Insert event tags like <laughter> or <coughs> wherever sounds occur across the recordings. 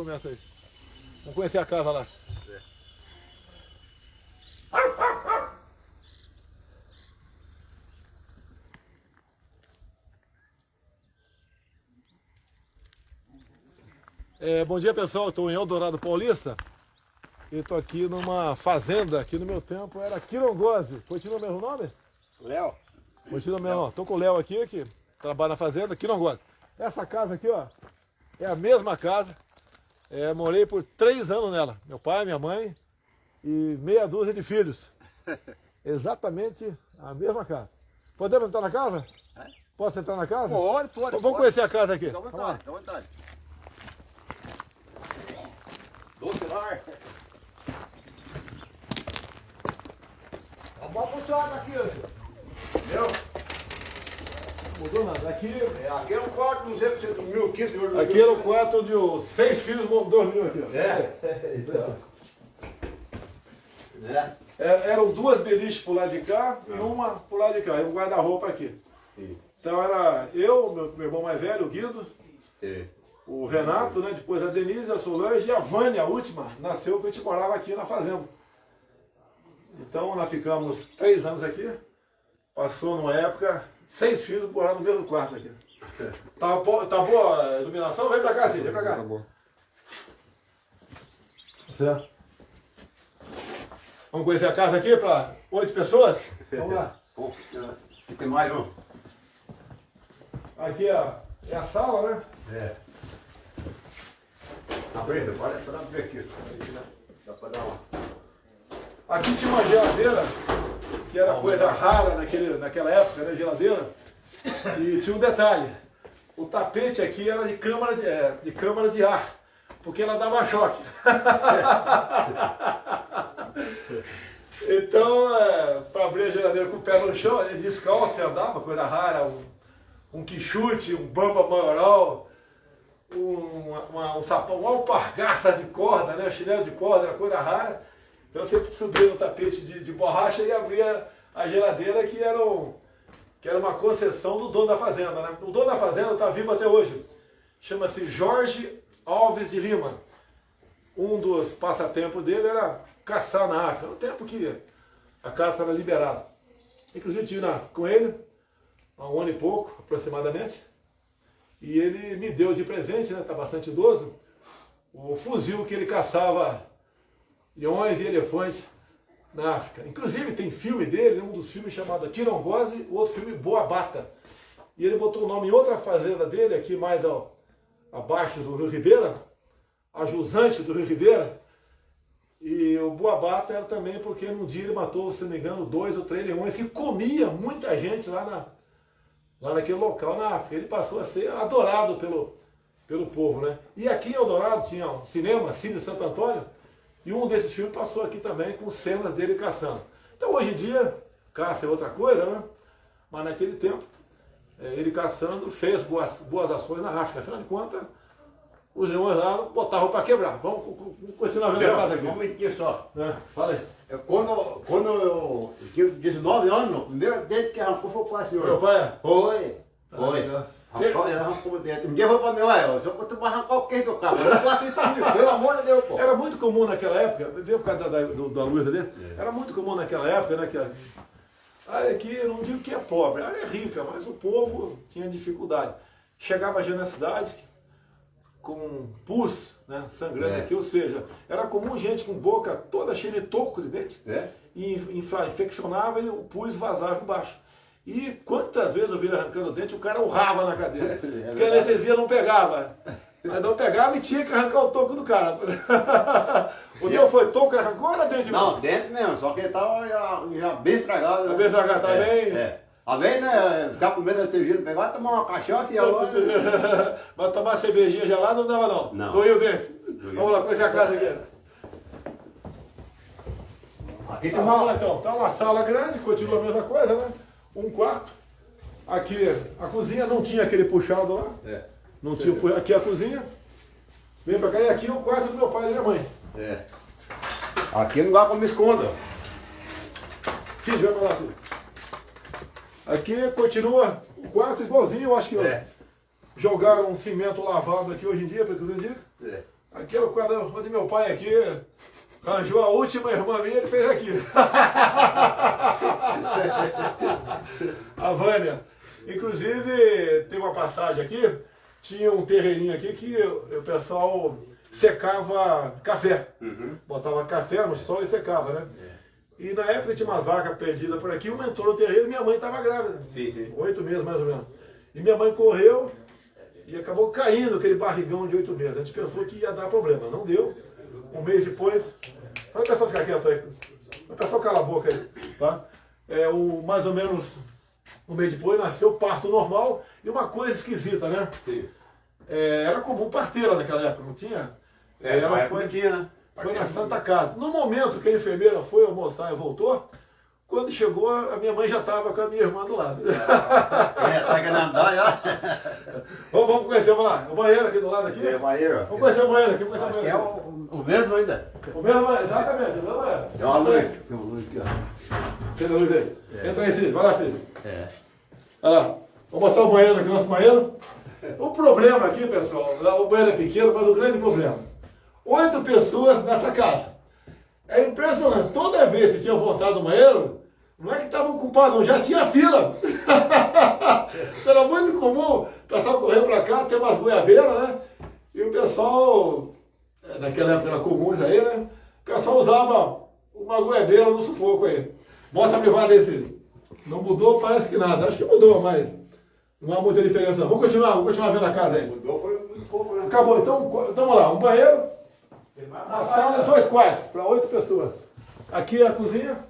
Começa aí. Vamos conhecer a casa lá. É, bom dia pessoal, estou em Eldorado Paulista e estou aqui numa fazenda, aqui no meu tempo era Quirongose. Continua o mesmo nome? Léo. Continua o mesmo. Estou com o Léo aqui, que trabalha na fazenda, Quirongose. Essa casa aqui, ó, é a mesma casa. É, morei por três anos nela. Meu pai, minha mãe e meia dúzia de filhos. <laughs> Exatamente a mesma casa. Podemos entrar na casa? É? Posso entrar na casa? Pode, pode. Vamos pode. conhecer a casa aqui. Lá. vontade, à vontade. Doce lar. Tá bom puxado aqui, ó. Entendeu? Mudou nada. Aqui, É, aqui é um quarto, não sei se você dormiu aqui, aqui era o quarto de os seis filhos, dormiam aqui. É. <laughs> É. É, Eram duas beliches por lado de cá e uma por lado de cá, e um guarda-roupa aqui. Sim. Então era eu, meu, meu irmão mais velho, o Guido, Sim. o Renato, né? depois a Denise, a Solange e a Vânia, a última, nasceu porque a gente morava aqui na fazenda. Então nós ficamos três anos aqui, passou numa época, seis filhos moraram no mesmo quarto aqui. Tá, tá boa a iluminação? Vem pra cá, sim, vem pra cá. Certo. Vamos conhecer a casa aqui para oito pessoas? Vamos lá. Bom, Tem mais um. Aqui ó, é a sala, né? É. Abre, pode pode abrir aqui. Dá pra dar uma. Aqui tinha uma geladeira, que era coisa rara naquele, naquela época, né? Geladeira. E tinha um detalhe. O tapete aqui era de câmara de, é, de câmara de ar, porque ela dava choque. <laughs> então, é, para abrir a geladeira com o pé no chão, descalço andava, coisa rara, um, um quichute, um bamba maioral, um, uma, um sapão, uma alpargata de corda, né? chinelo de corda, era coisa rara. Então você subia no tapete de, de borracha e abria a geladeira que era, um, que era uma concessão do dono da fazenda. Né? O dono da fazenda está vivo até hoje. Chama-se Jorge Alves de Lima. Um dos passatempos dele era caçar na África. No tempo que a caça era liberada. Inclusive tive na, com ele há um ano e pouco, aproximadamente. E ele me deu de presente, né? Está bastante idoso, o fuzil que ele caçava leões e elefantes na África. Inclusive tem filme dele, um dos filmes chamado Tirongose, o outro filme Boa Bata. E ele botou o nome em outra fazenda dele, aqui mais ao, abaixo do Rio Ribeira, a jusante do Rio Ribeira. E o Boa Bata era também porque num dia ele matou, se não me engano, dois ou três leões que comia muita gente lá, na, lá naquele local na África. Ele passou a ser adorado pelo, pelo povo, né? E aqui em Eldorado tinha um cinema, Cine Santo Antônio, e um desses filmes passou aqui também com cenas dele caçando. Então hoje em dia, caça é outra coisa, né? Mas naquele tempo, eh, ele caçando fez boas, boas ações na África. Afinal de contas, os leões lá botavam para quebrar. Vamos, co- continuar vendo a casa aqui. Um momentinho só. É, fala aí. Eu, quando, quando eu tinha 19 anos, o primeiro dente que arrancou foi o pai, senhor. Meu pai, Foi. Ah, Foi. Um dia pra mim, olha, se eu tu vai arrancar o queijo do carro, eu não faço isso comigo, pelo amor de Deus, pô. Era muito comum naquela época, veio por causa da, da, da luz ali, era muito comum naquela época, né, que a área aqui, eu não digo que é pobre, a área é rica, mas o povo tinha dificuldade. Chegava já na cidade com pus, né, sangrando É. aqui, ou seja, era comum gente com boca toda cheia de toco de dente, É? e infeccionava e o pus vazava embaixo. E quantas vezes eu vi ele arrancando o dente, o cara urrava na cadeira. <laughs> porque a anestesia não pegava. <laughs> Mas não pegava e tinha que arrancar o toco do cara. <laughs> o teu foi toco que arrancou ou era dente Não, dente mesmo, só que ele tava já, já bem estragado. né? Tá bem estragado, tá é, bem? É. Às vezes, né, ficar com medo ter vindo pegar, tomar uma cachaça e agora... Mas tomar cervejinha gelada não dava não. Não. Doía o dente. Vamos lá, conhecer a casa aqui. Aqui tem lá uma... então. Tá uma sala grande, continua a mesma coisa, né? Um quarto. Aqui a cozinha não tinha aquele puxado lá. É, Não tinha, aqui a cozinha. Vem pra cá e aqui é o quarto do meu pai e da minha mãe. é. Aqui é lugar pra me esconder. Cid, vai pra lá, Cid. Aqui continua o quarto igualzinho, eu acho que É. jogaram um cimento lavado aqui hoje em dia, para que eu indico. É. Aqui é o quadro onde meu pai aqui arranjou a última irmã minha, ele fez aqui. <laughs> a Vânia. Inclusive, tem uma passagem aqui, tinha um terreirinho aqui que o pessoal secava café. Uhum. Botava café no sol e secava, né? É. E na época tinha umas vacas perdidas por aqui, uma entrou no terreiro e minha mãe estava grávida. Sim, sim. Oito meses mais ou menos. E minha mãe correu e acabou caindo aquele barrigão de oito meses. A gente pensou que ia dar problema, não deu. Um mês depois, Olha o pessoal ficar quieto aí. O pessoal cala a boca aí, tá? É, o, mais ou menos um mês depois nasceu parto normal e uma coisa esquisita, né? É, era comum parteira naquela época, não tinha? É, ela foi, tinha, né? Foi na Santa Casa. No momento que a enfermeira foi almoçar e voltou, quando chegou, a minha mãe já estava com a minha irmã do lado. <laughs> É, tá querendo andar, <laughs> vamos, vamos conhecer, vamos lá. O banheiro aqui do lado aqui. É, banheiro. Vamos conhecer o banheiro aqui, vamos conhecer o banheiro. é o, o mesmo ainda. O mesmo, exatamente, o mesmo. Tem uma luz. Tem uma luz aqui, ó. Tem a luz aí. É. Entra aí, Cid. Vai lá, Cid. É. Olha lá. Vamos mostrar o banheiro aqui, nosso banheiro. O problema aqui, pessoal, o banheiro é pequeno, mas o grande problema. Oito pessoas nessa casa. É impressionante. Toda vez que tinha voltado do banheiro, não é que estava ocupado, não, já tinha fila. <laughs> Era muito comum o pessoal correr para cá, ter umas goiabeiras, né? E o pessoal, é, naquela época era comum isso aí, né? O pessoal usava uma goiabeira no sufoco aí. Mostra a privada desse. Não mudou, parece que nada. Acho que mudou, mas não há muita diferença. Vamos continuar, vamos continuar vendo a casa aí. Mudou, foi muito pouco, né? Acabou, então, então vamos lá. Um banheiro, uma sala, dois quartos, para oito pessoas. Aqui é a cozinha.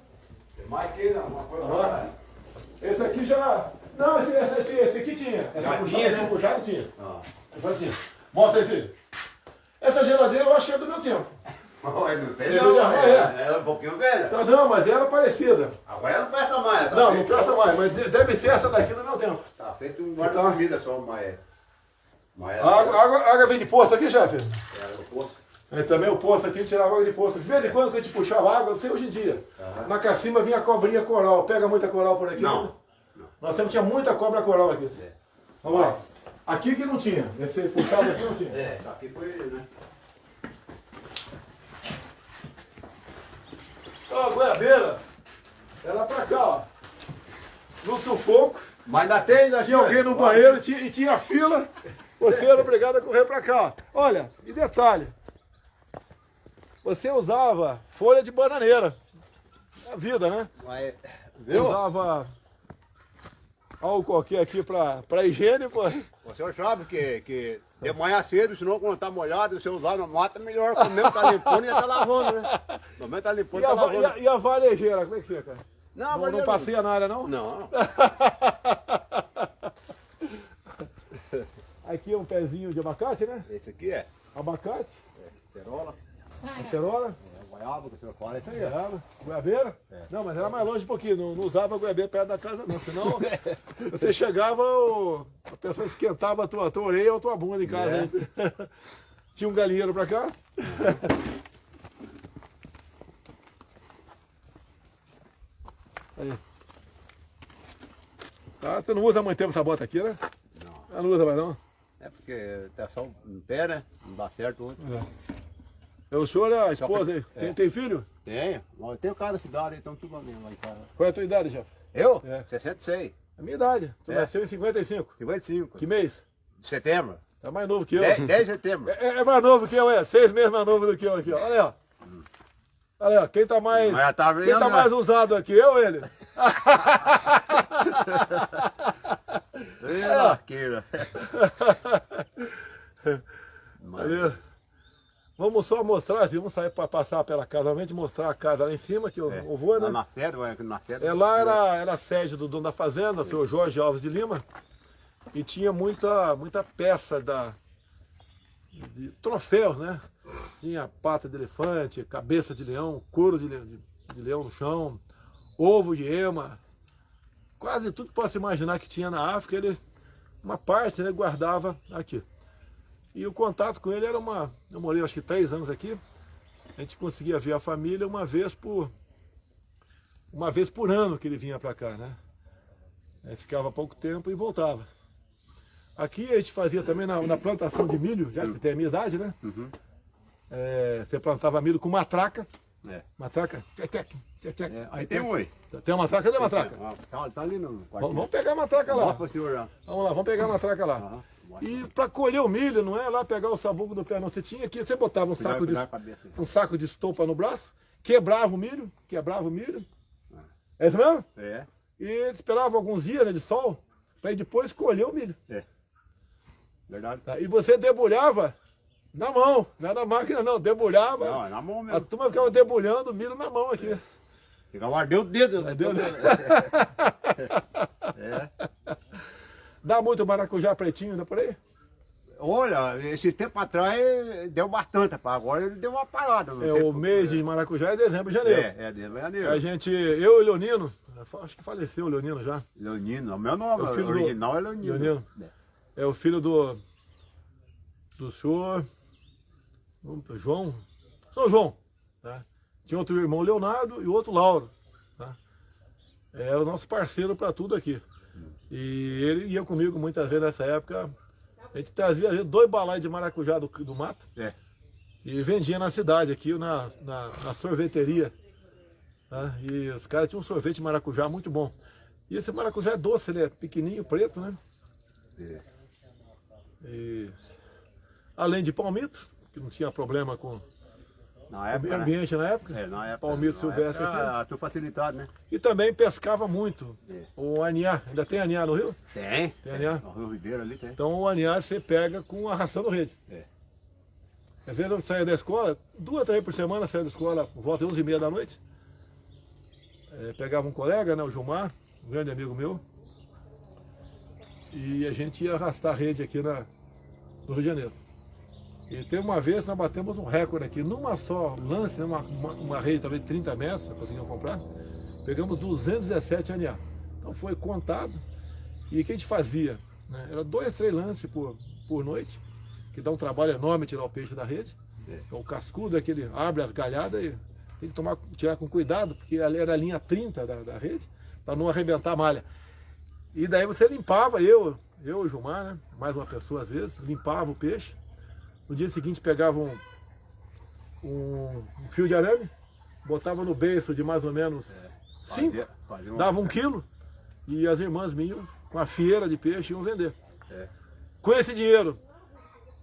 Que não, uma coisa ah. Esse aqui já. Não, esse, esse, esse, esse aqui tinha. Já essa tinha, né? Já tinha. Ah. Já tinha. Mostra esse. Essa geladeira eu acho que é do meu tempo. Oh, <laughs> não sei não, não é, é. ela é um pouquinho velha. Tá, não, mas era parecida. Agora ela não presta mais. Tá não, feito. não presta mais, mas deve ser essa daqui do meu tempo. Tá feito um guarda-comida só, mas... mas água, água, água vem de poço aqui, chefe? É, o poço. É, também o poço aqui, tirava água de poço. De vez em quando que a gente puxava água, eu sei hoje em dia. Uhum. Na cacimba vinha cobrinha coral. Pega muita coral por aqui? Não. não. Nós sempre tinha muita cobra coral aqui. É. Vamos lá. Aqui que não tinha. Esse puxado aqui não tinha. É, aqui foi, né? Ó, a goiabeira, ela pra cá, ó. No sufoco. Mas ainda tem, ainda tinha alguém no banheiro tinha, e tinha fila. Você era obrigado a correr pra cá. Olha, e detalhe você usava folha de bananeira. É a vida, né? Mas, viu? Usava álcool aqui, aqui pra, pra higiene, pô. O senhor sabe que, que de manhã cedo, senão quando tá molhado, você usar na mata, melhor. O mesmo tá limpando e tá lavando, né? O mesmo tá limpando e tá lavando. E a, e a varejeira, como é que fica? Não, não, não passeia na área, não? Não. <laughs> aqui é um pezinho de abacate, né? Esse aqui é. Abacate. É, perola. Acerola? É, goiaba, senhor fala, isso aí. Goiaba. Goiabeira? É. Não, mas era mais longe um pouquinho, não, não usava goiabeira perto da casa não, senão <laughs> você chegava, o, a pessoa esquentava a tua, a tua orelha ou a tua bunda em casa. É. <laughs> Tinha um galinheiro pra cá. <laughs> Aí. Tá, você não usa muito tempo essa bota aqui, né? Não. Não usa mais não? É porque tá só em pé, né? Não dá certo hoje. É. É o senhor é a esposa aí? É. Tem, tem filho? Tenho. Eu tenho cara da cidade, então tudo lá mesmo em casa. Qual é a tua idade, chefe? Eu? É. 66. A minha idade. Tu é. nasceu em 55. 55. Que mês? De setembro. Tá mais novo que eu. 10, 10 de setembro. É, é, mais novo que eu, é. Seis meses mais novo do que eu aqui, ó. Olha aí, ó. Hum. Olha aí, ó. Quem tá mais. Mas tá vendo, quem tá mais usado aqui, eu ou ele? <laughs> Olha lá. <laughs> Mas... Vamos só mostrar, vamos sair para passar pela casa, realmente mostrar a casa lá em cima, que eu, é, eu vou, né? Lá na sede, na sede. É, lá era, era a sede do dono da fazenda, o senhor Jorge Alves de Lima, e tinha muita, muita peça da, de troféus, né? Tinha pata de elefante, cabeça de leão, couro de, de, de leão no chão, ovo de ema, quase tudo que possa imaginar que tinha na África, ele, uma parte, né, guardava aqui. E o contato com ele era uma... Eu morei acho que três anos aqui. A gente conseguia ver a família uma vez por... Uma vez por ano que ele vinha para cá, né? Aí ficava pouco tempo e voltava. Aqui a gente fazia também na, na plantação de milho, já que tem a minha idade, né? Uhum. Você plantava milho com matraca. É. Matraca. É, aí tem um aí. Tem uma matraca? Cadê a matraca? Ah, Tá, tá ali no Vamos quartinho. vamos pegar a matraca lá. Vamos lá, vamos pegar a matraca lá. Aham. E para colher o milho, não é lá pegar o sabugo do pé, não. Você tinha que, você botava um saco de, a cabeça. um saco de estopa no braço, quebrava o milho, quebrava o milho. É isso mesmo? É, E esperava alguns dias né, de sol, para depois colher o milho. é. Verdade. tá? E você debulhava na mão, não era na máquina não, debulhava. Não, é na mão A mesmo. turma ficava debulhando o milho na mão aqui. Ficava ardeu o dedo. Ardeu o dedo. <laughs> É. Dá muito maracujá pretinho ainda por aí? Olha, esse tempo atrás deu bastante. Agora ele deu uma parada. É, o por- mês de maracujá é dezembro e janeiro. É, é de janeiro. A gente, eu e o Leonino, acho que faleceu o Leonino já. Leonino, o meu nome É o filho do- original é Leonino. Leonino. É o filho do, do senhor João, São João. Tá? Tinha outro irmão Leonardo e outro Lauro. Tá? Era o nosso parceiro para tudo aqui. E ele ia comigo muitas vezes nessa época. A gente trazia dois balais de maracujá do, do mato É. e vendia na cidade, aqui na, na, na sorveteria. tá? E os caras tinham um sorvete de maracujá muito bom. E esse maracujá é doce, ele é pequenininho, preto, né? É. E, além de palmito, que não tinha problema com Na o época, né? ambiente na época, É, na época. palmito silvestre época, Tudo facilitado, né? e também pescava muito. É. O aniá, ainda tem aniá no rio? Tem. Tem ali, ó. No Rio Ribeiro ali tem. Então o aniá você pega com arrastando rede. É. Às vezes eu saía da escola, duas, três por semana, saía da escola volta de 11 e meia da noite. É, pegava um colega, né, o Gilmar, um grande amigo meu, e a gente ia arrastar rede aqui na, no Rio de Janeiro. E tem uma vez nós batemos um recorde aqui, numa só lance, uma, uma, uma rede talvez de 30 metros, conseguimos comprar, pegamos 217 ANA. Então foi contado. E o que a gente fazia? né, Era dois, três lances por, por noite, que dá um trabalho enorme tirar o peixe da rede. É. Então, o cascudo é que ele abre as galhadas e tem que tomar, tirar com cuidado, porque ali era a linha 30 da, da rede, para não arrebentar a malha. E daí você limpava, eu, eu e o Gilmar, né? mais uma pessoa às vezes, limpava o peixe. No dia seguinte pegava um, um, um fio de arame, botava no beiço de mais ou menos 5, Fazia, fazia uma- dava um quilo, e as irmãs minhas com a fieira de peixe iam vender. É. Com esse dinheiro,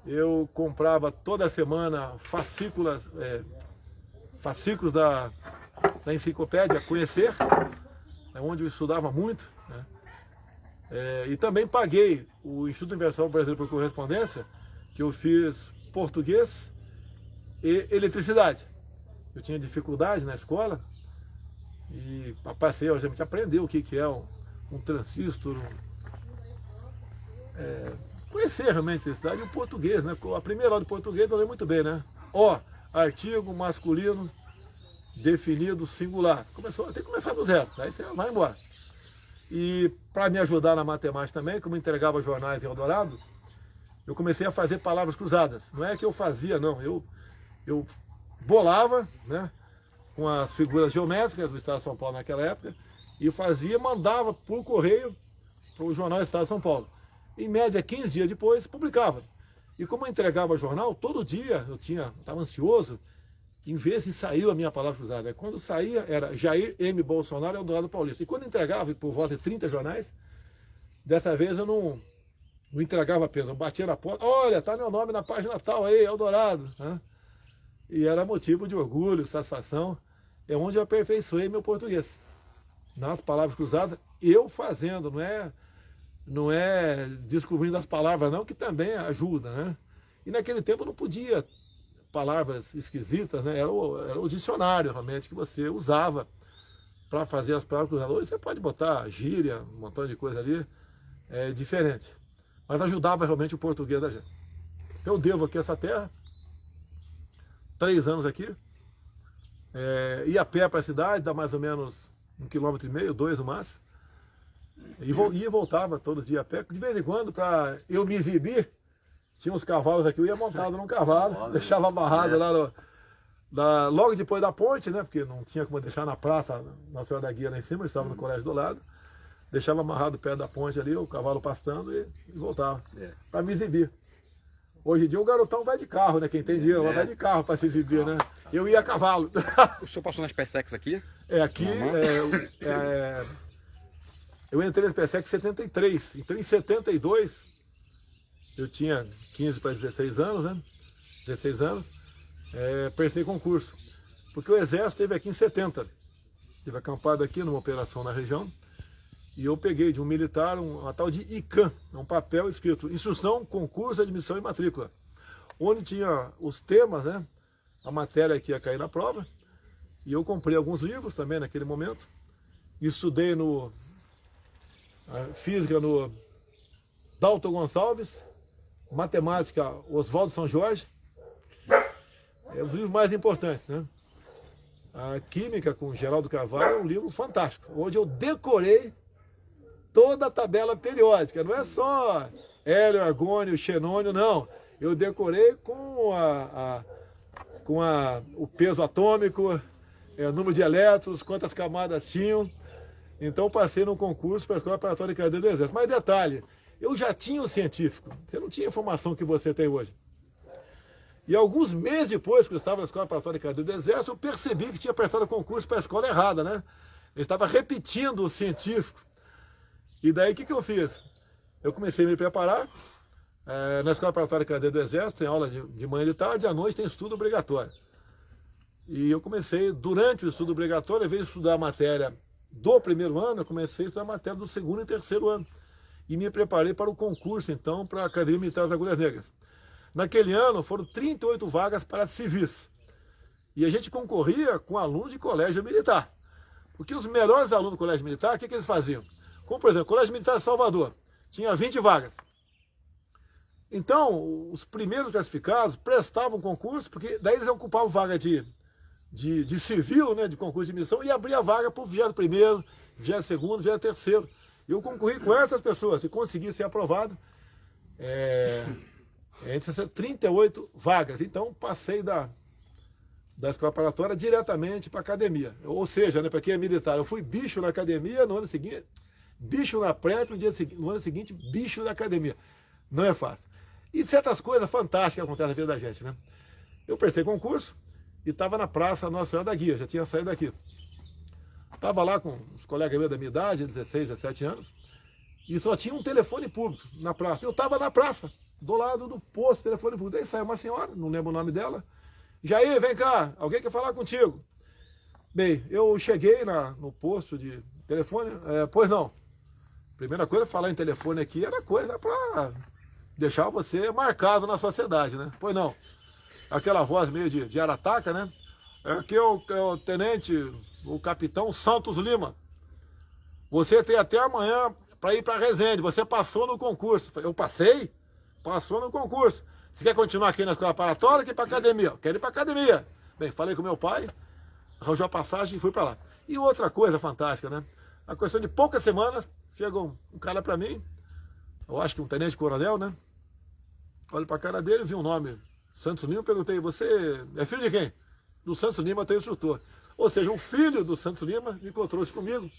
eu comprava toda semana fascículas, é, fascículos da, da enciclopédia Conhecer, é onde eu estudava muito. né? É, e também paguei o Instituto Universal Brasileiro por Correspondência, que eu fiz português e eletricidade. Eu tinha dificuldade na escola e passei, a gente aprendeu o que, é um, um transistor, um, é, conhecer realmente a eletricidade e o português, né? A primeira aula de português eu lembro muito bem, né? Ó, artigo masculino definido singular. Começou, tem que começar do zero, aí você vai embora. E para me ajudar na matemática também, como entregava jornais em Eldorado, eu comecei a fazer palavras cruzadas. Não é que eu fazia, não. Eu, eu bolava, né? Com as figuras geométricas do Estado de São Paulo naquela época, e fazia, mandava por correio para o jornal Estado de São Paulo. Em média, 15 dias depois, publicava. E como eu entregava jornal, todo dia eu tinha, estava ansioso, em vez de saiu a minha palavra cruzada. Quando saía, era Jair M. Bolsonaro Eldorado Paulista. E quando entregava, por volta de 30 jornais, dessa vez eu não, não entregava apenas, batia na porta, olha, tá meu nome na página tal aí, Eldorado. Né? E era motivo de orgulho, satisfação, é onde eu aperfeiçoei meu português. Nas palavras cruzadas, eu fazendo, não é, não é descobrindo as palavras não, que também ajuda, né? E naquele tempo não podia palavras esquisitas, né? Era o, era o dicionário realmente que você usava para fazer as palavras cruzadas. Hoje você pode botar gíria, um montão de coisa ali, é diferente. Mas ajudava realmente o português da gente. Eu devo aqui essa terra, três anos aqui, é, ia a pé para a cidade, dá mais ou menos um quilômetro e meio, dois no máximo. E ia voltava todo dia a pé. De vez em quando, para eu me exibir, tinha uns cavalos aqui, eu ia montado num cavalo, deixava amarrado lá no, da- logo depois da ponte, né? Porque não tinha como deixar na praça, na Senhora da Guia lá em cima, eu estava no colégio do lado. Deixava amarrado perto da ponte ali, o cavalo pastando e, e voltava. É. Para me exibir. Hoje em dia o garotão vai de carro, né? Quem tem dinheiro É. vai de carro para se exibir, né? Eu ia a cavalo. <laughs> O senhor passou nas PSEX aqui? É, aqui, é, é, eu entrei no PSEC em 73, então em 72, eu tinha 15 para 16 anos, né? 16 anos, é, prestei concurso. Porque o Exército esteve aqui em 70, esteve acampado aqui numa operação na região, e eu peguei de um militar um, uma tal de ICAM, um papel escrito Instrução, Concurso, Admissão e Matrícula, onde tinha os temas, né? A matéria que ia cair na prova, e eu comprei alguns livros também naquele momento. Estudei no física no Dalton Gonçalves, matemática Oswaldo São Jorge. É os livros mais importantes, né? A Química com Geraldo Carvalho é um livro fantástico, onde eu decorei toda a tabela periódica, não é só hélio, argônio, xenônio, não. Eu decorei com, a, a- com a, o peso atômico, é, número de elétrons, quantas camadas tinham. Então passei no concurso para a Escola Preparatória de Cadeia do Exército. Mas detalhe, eu já tinha o científico, você não tinha a informação que você tem hoje. E alguns meses depois que eu estava na Escola Preparatória de Cadeia do Exército, eu percebi que tinha prestado concurso para a escola errada, né? Eu estava repetindo o científico. E daí o que, que eu fiz? Eu comecei a me preparar. eh, na Escola Preparatória de Cadeia do Exército tem aula de, de manhã e de tarde, à noite tem estudo obrigatório. E eu comecei, durante o estudo obrigatório, invés de estudar a matéria do primeiro ano, eu comecei a estudar a matéria do segundo e terceiro ano. E me preparei para o concurso, então, para a Academia Militar das Agulhas Negras. Naquele ano, foram 38 vagas para civis. E a gente concorria com alunos de colégio militar. Porque os melhores alunos do colégio militar, o que, que eles faziam? Como, por exemplo, o Colégio Militar de Salvador, tinha 20 vagas. Então, os primeiros classificados prestavam concurso, porque daí eles ocupavam vaga de, de, de civil, né, de concurso de missão, e abria vaga para o 21º, 22º, 23º. Eu concorri com essas pessoas e consegui ser aprovado é, entre essas 38 vagas. Então, passei da, da escola preparatória diretamente para a academia. Ou seja, né, para quem é militar, eu fui bicho na academia, no ano seguinte, bicho na prep, no, dia no ano seguinte, bicho na academia. Não é fácil. E certas coisas fantásticas acontecem na vida da gente, né? Eu prestei concurso e estava na praça Nossa Senhora da Guia, já tinha saído daqui. Estava lá com os colegas da minha idade, 16, 17 anos, e só tinha um telefone público na praça. Eu estava na praça, do lado do posto telefone público. Daí saiu uma senhora, não lembro o nome dela. Jair, vem cá, alguém quer falar contigo. Bem, eu cheguei na, no posto de telefone, é, pois não. Primeira coisa, falar em telefone aqui era coisa para deixar você marcado na sociedade, né? Pois não. Aquela voz meio de, de arataca, né? Aqui é o, é o tenente, o capitão Santos Lima. Você tem até amanhã para ir para Resende. Você passou no concurso. Eu passei? Passou no concurso. Você quer continuar aqui na escola preparatória ou quer ir para academia? Quero ir para academia. Bem, falei com meu pai, arranjou a passagem e fui para lá. E outra coisa fantástica, né? A questão de poucas semanas, chega um, um cara para mim, eu acho que um tenente coronel, né? Olho para a cara dele, vi um nome, Santos Lima, perguntei, você é filho de quem? Do Santos Lima, tem instrutor. Ou seja, um filho do Santos Lima encontrou-se comigo,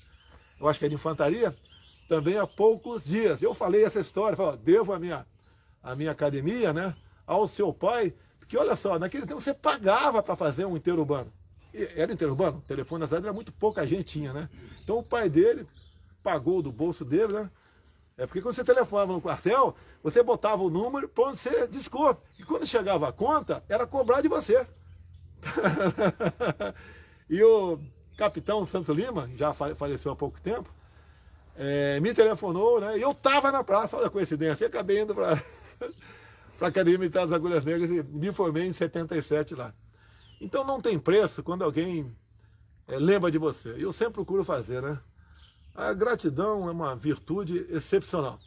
eu acho que é de infantaria, também há poucos dias. Eu falei essa história, falei, ó, devo a minha, a minha academia, né, ao seu pai, porque olha só, naquele tempo você pagava para fazer um interurbano. Era interurbano, telefone na cidade era muito pouca gente tinha, né? Então o pai dele pagou do bolso dele, né? É porque quando você telefonava no quartel, você botava o número para onde você desconto. E quando chegava a conta, era cobrar de você. <laughs> e o capitão Santos Lima, já fa- faleceu há pouco tempo, eh, me telefonou, né? E eu estava na praça, olha a coincidência, e acabei indo para <laughs> a Academia Militar das Agulhas Negras e me formei em 77 lá. Então não tem preço quando alguém eh, lembra de você. E eu sempre procuro fazer, né? A gratidão é uma virtude excepcional.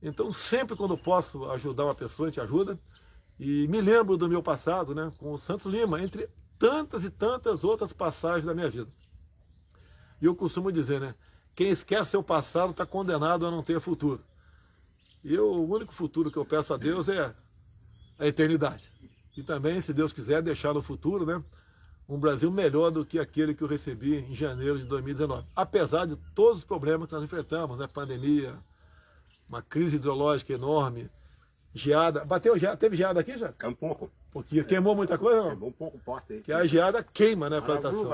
Então, sempre quando posso ajudar uma pessoa, a gente ajuda. E me lembro do meu passado, né, com o Santos Lima, entre tantas e tantas outras passagens da minha vida. E eu costumo dizer, né, quem esquece seu passado está condenado a não ter futuro. E eu, o único futuro que eu peço a Deus é a eternidade. E também, se Deus quiser, deixar no futuro, né, um Brasil melhor do que aquele que eu recebi em janeiro de 2019. Apesar de todos os problemas que nós enfrentamos, né? pandemia, uma crise hidrológica enorme, geada. Bateu geada? Teve geada aqui já? É um pouco. Porque queimou muita coisa, não? Queimou um pouco o poste aí. Que a geada queima, né, a plantação.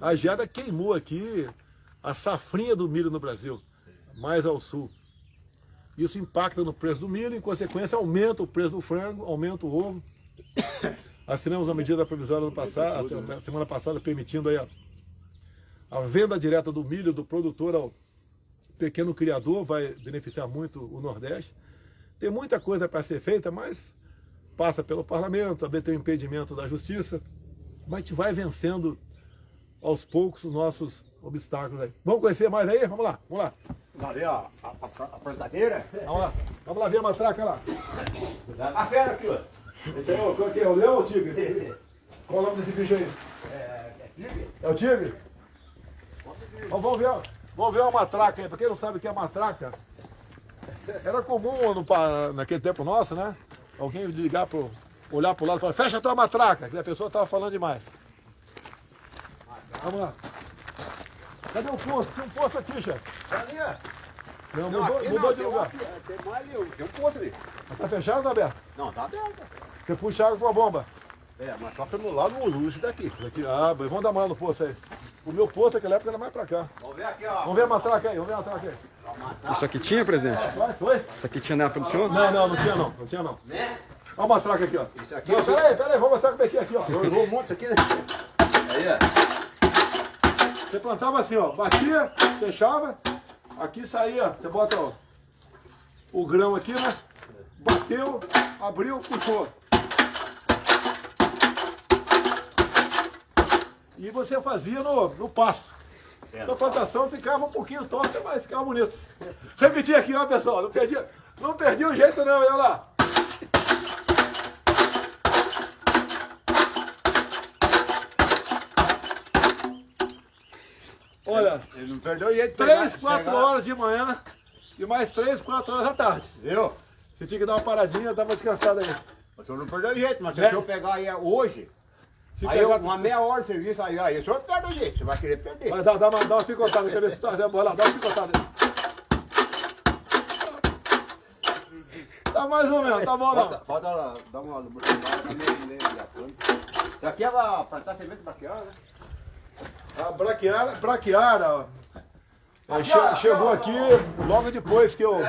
A geada queimou aqui a safrinha do milho no Brasil, mais ao sul. Isso impacta no preço do milho, em consequência aumenta o preço do frango, aumenta o ovo. Assinamos uma medida provisória no passado, a semana passada permitindo aí a, a venda direta do milho do produtor ao pequeno criador, vai beneficiar muito o Nordeste. Tem muita coisa para ser feita, mas passa pelo parlamento, também tem o impedimento da justiça, mas a gente vai vencendo aos poucos os nossos obstáculos aí. Vamos conhecer mais aí? Vamos lá, vamos lá. Ali, ó, a, a, a plantadeira. Vamos lá, vamos lá ver a matraca lá. A fera aqui, ó. Esse aí é o, que é? o leão ou o tigre? Qual o nome desse bicho aí? É o tigre? Então, vamos ver, vamos ver uma matraca aí. Pra quem não sabe o que é matraca, era comum no, naquele tempo nosso, né? Alguém ligar pro, olhar pro lado e falar, fecha a tua matraca, que a pessoa estava falando demais. Vamos lá. Cadê o posto? Tem um posto aqui, chefe. Ali, ó. Não, mudou, mudou não, de lugar. outro, tem mais ali, tem um posto ali. Tá fechado ou tá aberto? Não, tá aberto. Você puxa água com a bomba. É, mas só pelo lado o luxo daqui. Aqui, ah, bem, vamos dar uma olhada no poço aí. O meu poço naquela época era mais pra cá. Vamos ver aqui, ó. Vamos ver a matraca aí, vamos ver a matraca aí. Isso aqui tinha, presidente? Vai, foi? Isso aqui tinha na época do senhor? Não, não, não tinha não, não tinha não. Né? Olha a matraca aqui, ó. Isso aqui- Não, peraí, peraí, vamos mostrar como é que é aqui, ó. Eu vou um monte aqui, né? Aí, ó. Você plantava assim, ó, batia, fechava, aqui saía, você bota ó, o grão aqui, né? Bateu, abriu, puxou. E você fazia no, no passo. Então a plantação ficava um pouquinho torta, mas ficava bonito. Repetir aqui, ó, pessoal, não perdi, não perdi o jeito não, olha lá. Olha, Ele não perdeu o jeito de 3, pegar- 4 pegar- horas de manhã e mais 3, 4 horas da tarde. Viu? Você tinha que dar uma paradinha, dar uma descansada aí. O senhor não perdeu o jeito, mas se o senhor pegar aí hoje, aí pegar- uma meia hora de serviço, aí, aí o senhor perde o jeito, você vai querer perder. Vai dar, dá uma, dá uma picotada, ver se tá, vai lá, dá uma picotada aí. Tá mais ou menos, tá bom não. falta dar uma lubrificada também. Isso aqui é pra plantar semente braquiária, né? A braquiara, braquiara, ó. Chegou aqui, logo depois que eu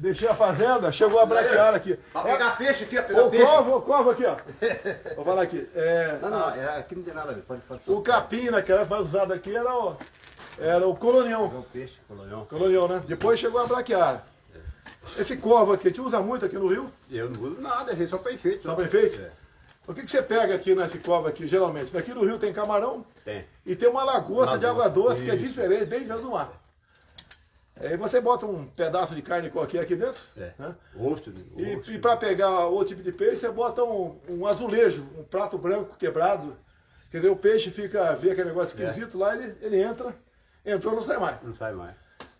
deixei a fazenda, chegou a braquiara aqui. Pra pegar peixe aqui, ó, pegar O peixe. covo, o covo aqui, ó. <laughs> Vou falar aqui. É, Não, não, é, aqui não tem nada a ver, pode, pode. o capim, né, que era mais usado aqui, era o, era o colonião. O peixe, colonhão. Colonial, né? Depois chegou a braquiária. Esse covo aqui, a gente usa muito aqui no Rio, Eu não uso nada, é só pra enfeite. só só. para enfeite. É, O que, que você pega aqui nesse covo aqui, geralmente? Daqui no Rio tem camarão tem. e tem uma lagosta de água Lagosta, doce que é isso. diferente, bem diferente do mar. Aí você bota um pedaço de carne qualquer aqui dentro, É. né? Osso, E, osso. e para pegar outro tipo de peixe, você bota um, um azulejo, um prato branco quebrado. Quer dizer, o peixe fica, vê aquele negócio É. esquisito lá, ele, ele entra, entrou, não sai mais. Não sai mais.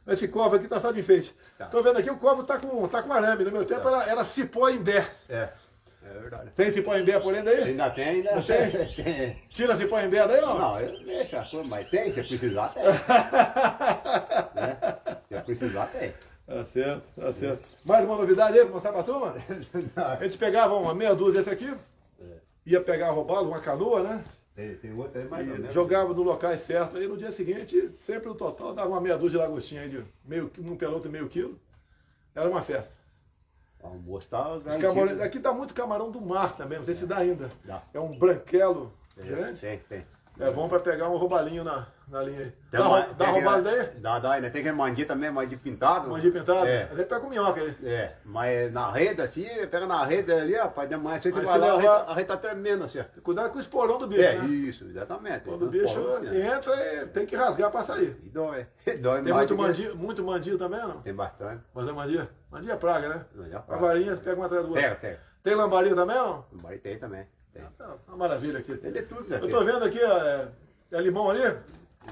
Esse covo aqui tá só de enfeite. Tá. Tô vendo aqui, o covo tá com, tá com arame. No meu tempo era, era cipó imbé. É, é verdade. Tem cipó imbé por dentro aí? Ainda tem, ainda Tem? tem. Tira cipó imbé daí não? Não, eu deixo a coisa, mas tem, se precisar, tem. <laughs> né? Se precisar, tem. Tá certo, tá certo. Mais uma novidade aí pra mostrar pra turma? <laughs> A gente pegava uma meia dúzia desse aqui, ia pegar roubado, uma canoa, né? Tem, tem outra aí ou E menos. jogava no locais certos. Aí no dia seguinte, sempre no total, dava uma meia dúzia de lagostinha aí de meio, um peloto e meio quilo. Era uma festa. Almoço tá camarões, aqui dá muito camarão do mar também, não sei se dá ainda. Dá. É um branquelo Tem, grande. Tem, tem. É bom pra pegar um roubalinho na, na linha aí. Tem Dá, uma- dá roubado daí? Dá, dá, ainda tem que mandir também, mandir pintado. Mandir pintado? É. Aí pega com minhoca aí. É, mas na rede assim, pega na rede ali, rapaz, demais. Você Mas vai se lá, a rede, a rede tá tremendo assim. Cuidado com o esporão do bicho, É, né? isso, exatamente. Quando o bicho ser. entra, é- tem que rasgar pra sair. E dói. <laughs> Dói Tem muito que- mandio, muito mandio também, não? Tem bastante. Mas é mandia? Mandia é praga, né? Mandia é A praga. varinha, pega uma atrás do outro. Pega, pega. Tem lambaria também, não? Vai tem também. Tem. Tá Uma maravilha aqui. Tem de tudo, né? Eu tô vendo aqui, é, é limão ali?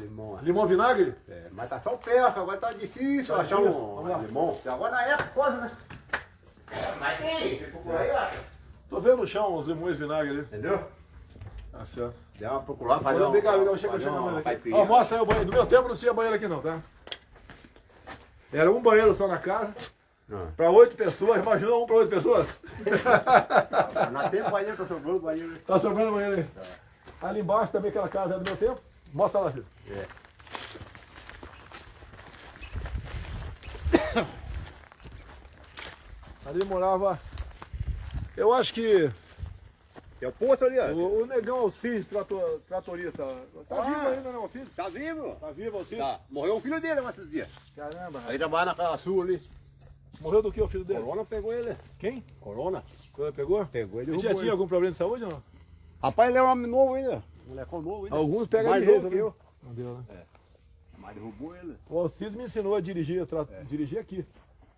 Limão. Limão vinagre? É, mas tá só o perto, agora tá difícil Tá achar difícil? um Vamos lá. limão. Agora na época, coisa, né? É, mas tem, procurar aí, acha. Tô vendo no chão os limões vinagre ali. Entendeu? Tá certo. Dá uma procurar, fazer cá, vem cá, chega, chega mais aqui. Ó, mostra aí o banheiro. No meu tempo não tinha banheiro aqui não, tá? Era um banheiro só na casa. Ah. Para oito pessoas, imagina um para oito pessoas. <laughs> Na tempo banheiro, tá sobrando banheiro. Tá sobrando banheiro aí. Ali embaixo também aquela casa é do meu tempo. Mostra lá, filho. É. Ali morava. Eu acho que É o posto ali, ó. o, o negão Alcides, trator, tratorista. Tá Ah. vivo ainda, não, Alcides? Tá vivo? Tá vivo, Alcides? Tá. Morreu o filho dele esses dias. Caramba, Aí trabalha naquela sul ali. Morreu do que o filho dele? Corona pegou ele. Quem? Corona. Quando pegou? Pegou ele. Ele já tinha algum problema de saúde ou não? Rapaz, ele é um homem novo ainda. Molecão novo ainda. Alguns pegam Mais de novo jeito, que né? Não deu, né? Mas derrubou ele. O Alcides me ensinou a dirigir, tra... É. dirigir aqui.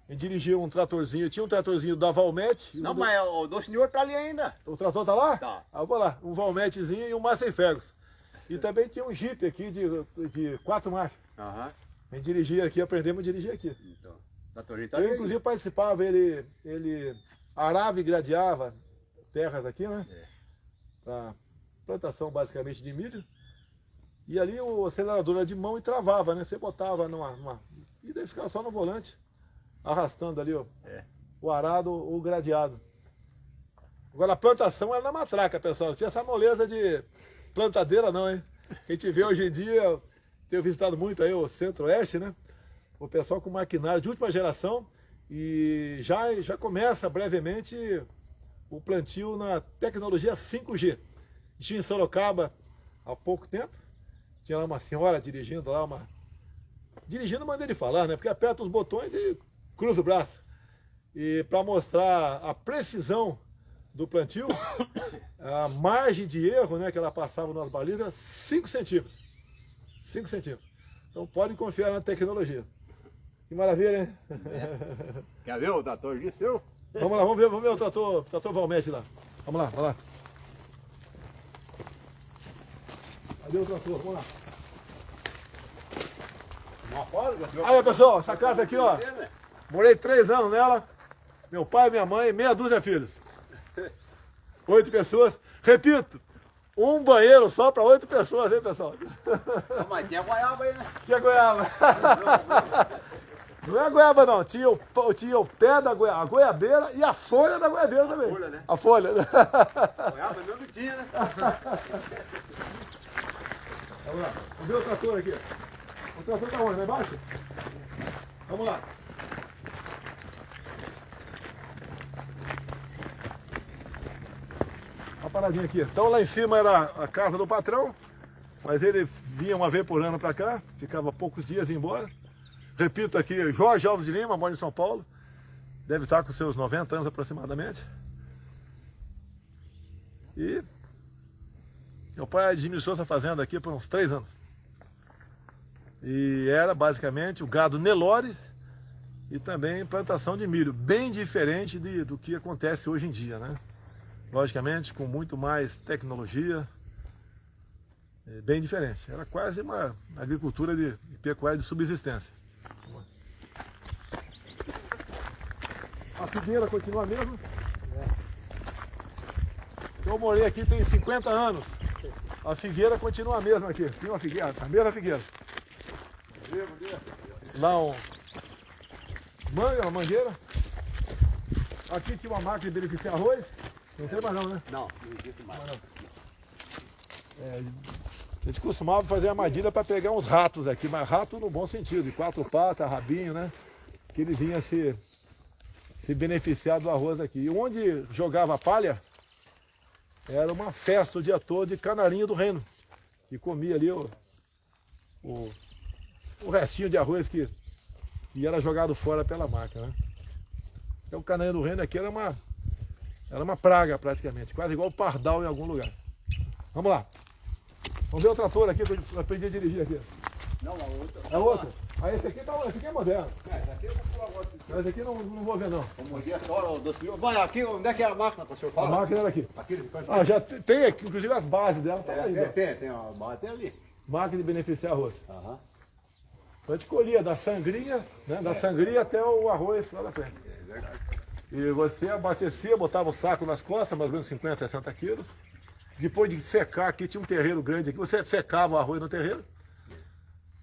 Ele dirigia um tratorzinho, tinha um tratorzinho da Valmete. Não, do- mas o do senhor tá ali ainda. O trator tá lá? Tá. Ah, vou lá, um Valmetezinho e um Massey Ferguson. E também tinha um Jeep aqui de, de quatro marchas. Aham. A gente dirigia aqui, aprendemos a dirigir aqui. Então. Tá tá Eu inclusive participava, ele, ele arava e gradeava terras aqui, né? É. Pra plantação basicamente de milho. E ali o acelerador era de mão e travava, né? Você botava numa. numa e daí ficava só no volante, arrastando ali ó, É. o arado ou o gradeado. Agora a plantação era na matraca, pessoal. Não tinha essa moleza de plantadeira não, hein? Que a gente vê hoje em dia, tenho visitado muito aí o centro-oeste, né? O pessoal com maquinário de última geração e já, já começa brevemente o plantio na tecnologia 5G. Tinha em Sorocaba há pouco tempo, tinha lá uma senhora dirigindo lá, uma. Dirigindo maneira de falar, né? Porque aperta os botões e cruza o braço. E para mostrar a precisão do plantio, <coughs> a margem de erro né, que ela passava nas balizas era 5 centímetros. 5 centímetros. Então podem confiar na tecnologia. Que maravilha, hein? Quer ver o trator de seu? Vamos lá, vamos ver, vamos ver o trator, trator Valmete lá. Vamos lá, vamos lá. Cadê o trator? Vamos lá. Aí, pessoal, essa casa aqui, ó. Morei três anos nela. Meu pai, minha mãe, meia dúzia de filhos. Oito pessoas. Repito, um banheiro só para oito pessoas, hein, pessoal? Mas tinha goiaba aí, né? Tinha goiaba. <laughs> Não é goiaba, não. Tinha o, tinha o pé da goiaba, a goiabeira e a folha da goiabeira também. folha, né? A folha. Goiaba mesmo tinha, né? <laughs> Vamos lá. Vamos ver o trator aqui. O trator tá onde? Lá embaixo? Vamos lá. Uma paradinha aqui. Então lá em cima era a casa do patrão, mas ele vinha uma vez por ano para cá, ficava poucos dias e ia embora. Repito aqui, Jorge Alves de Lima, mora em São Paulo, deve estar com seus 90 anos aproximadamente. E meu pai administrou essa fazenda aqui por uns três anos. E era basicamente o gado Nelore e também plantação de milho, bem diferente de- do que acontece hoje em dia, né? Logicamente, com muito mais tecnologia, é, bem diferente. Era quase uma agricultura de, de pecuária de subsistência. A figueira continua a mesma. Eu morei aqui tem 50 anos. A figueira continua a mesma aqui. Tinha uma figueira, a mesma figueira. Lá um manga, uma mangueira. Aqui tinha uma máquina de beneficiar arroz. Não tem mais não, né? Não, não existe mais. É, a gente costumava fazer armadilha para pegar uns ratos aqui, mas rato no bom sentido, de quatro patas, rabinho, né? Que ele vinha se, se beneficiar do arroz aqui. E onde jogava palha, era uma festa o dia todo de canarinho do reino. E comia ali o, o, o restinho de arroz que, que era jogado fora pela máquina, né? Então o canarinho do reino aqui era uma, era uma praga praticamente, quase igual o pardal em algum lugar. Vamos lá. Vamos ver o trator aqui que eu aprendi a dirigir aqui. Não, a outra. É outro? Ah, esse aqui, tá, esse aqui é moderno. É, essa aqui eu vou pular agora. Mas esse aqui não, não vou ver não. Vamos a do senhor. Vai, aqui, onde é que é a máquina que o senhor A fala? máquina era aqui. Aqui, Ah, já te- tem aqui, inclusive as bases dela, tá É, aí. tem, tem, tem, ó, bate ali. Máquina de beneficiar arroz. Aham. Então a gente colhia da sangria, né? Da sangria até o arroz lá na frente. É verdade. E você abastecia, botava o saco nas costas, mais ou menos 50, 60 quilos. Depois de secar aqui, tinha um terreiro grande aqui, você secava o arroz no terreiro,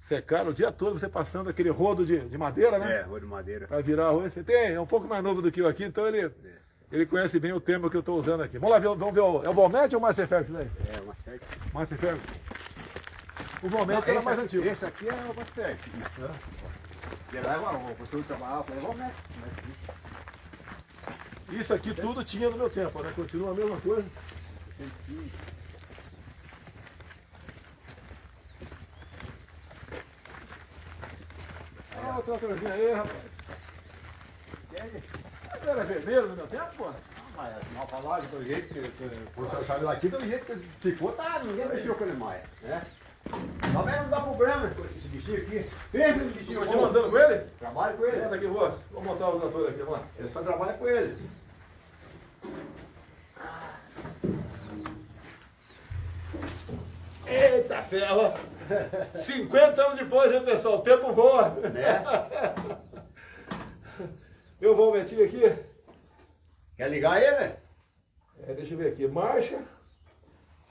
secaram o dia todo, você passando aquele rodo de, de madeira, né? É, rua de madeira. Para virar arroz. Você tem, é um pouco mais novo do que eu aqui, então ele, ele conhece bem o termo que eu estou usando aqui. Vamos lá ver, vamos ver, o, é o Volmete ou o Master Ferguson daí? É, uma sete. Master Ferguson. O Volmete era mais antigo. Esse aqui é o uma sete. Ele leva o professor trabalhava, falei, vamos né? Isso aqui tudo tinha no meu tempo, né? Continua a mesma coisa. Ah, o tratorzinho aí, rapaz. Era vermelho no meu tempo, pô? Mas mal falar do jeito que que o professor sabe daqui, do jeito que ficou, tá, ninguém mexeu com ele mais, né? Também não dá problema esse bichinho aqui. Sempre esse bichinho Continua andando com ele? Trabalho com ele. Senta aqui, vou. Vou montar o trator aqui, vamos lá. Ele só trabalha com ele. Eita ferro! 50 anos depois, hein, pessoal? O tempo voa. Né? <laughs> Eu vou meter aqui. Quer ligar ele? É, deixa eu ver aqui. Marcha.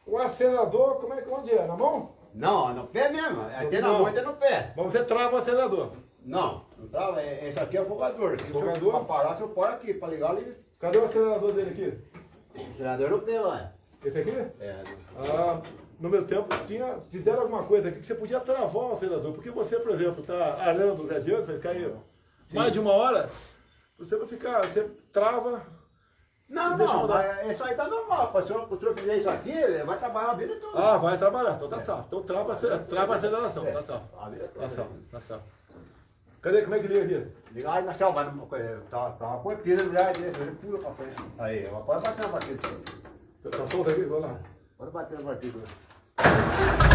O acelerador, como é que onde é? Na mão? Não, no pé mesmo. É tem na mão e tem no pé. Mas você trava o acelerador. Não, não trava. é- Esse aqui é o fogador. Fogador? Para parar, você põe aqui. Para ligar, liga. Cadê o acelerador dele aqui? O gerador no pé lá. Esse aqui? É, Ah, no meu tempo tinha, fizeram alguma coisa aqui que você podia travar o acelerador. Porque você, por exemplo, está arando o radiante, vai ficar aí mais de uma hora. Você não ficar, você trava. Não, não, mas isso aí tá normal. Se o senhor- fizer isso aqui, vai trabalhar a vida toda. Ah, vai trabalhar, então tá salvo. Então trava, trava a aceleração, tá salvo. A vida Tá toda. salvo, tá salvo. Cadê? Como é que liga aqui? Liga aí na chave, tá, tá uma coipira já, ele pula pra frente. Aí, pode bater na batida. Tá solto aqui? Vamos lá. Pode bater na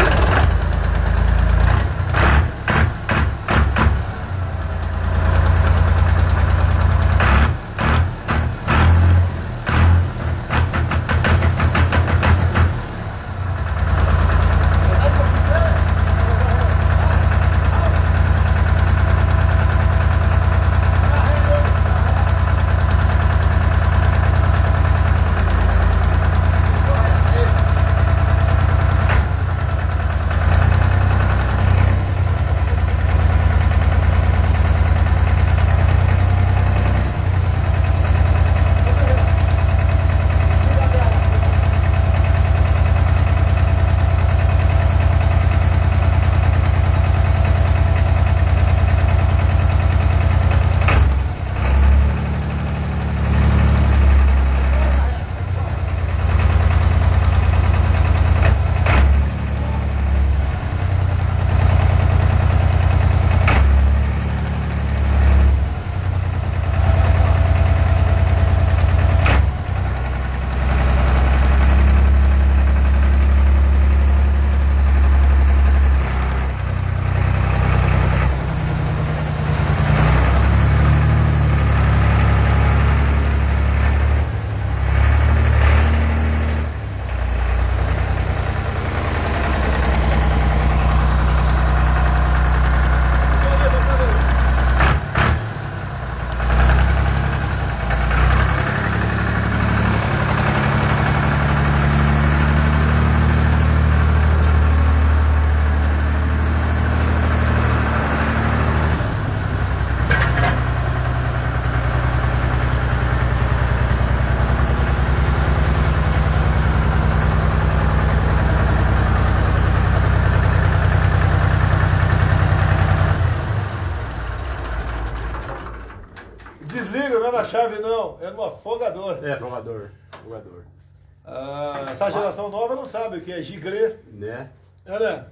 é giglê. Né? Né?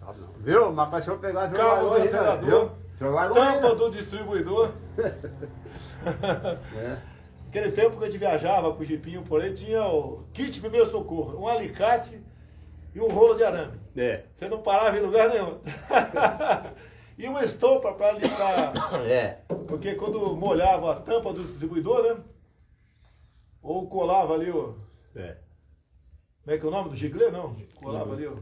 Sabe não. Viu? Mas pra senhor pegar jogar Cabo do né? longe. tampa né? do distribuidor. <laughs> É. Aquele tempo que a gente viajava com o jipinho por aí, tinha o kit primeiro socorro, um alicate e um rolo de arame. É. Você não parava em lugar nenhum. <laughs> e uma estopa para limpar, <coughs> É. porque quando molhava a tampa do distribuidor, né? Ou colava ali o. É. Como é que é o nome do giglê? Não, colava ali o.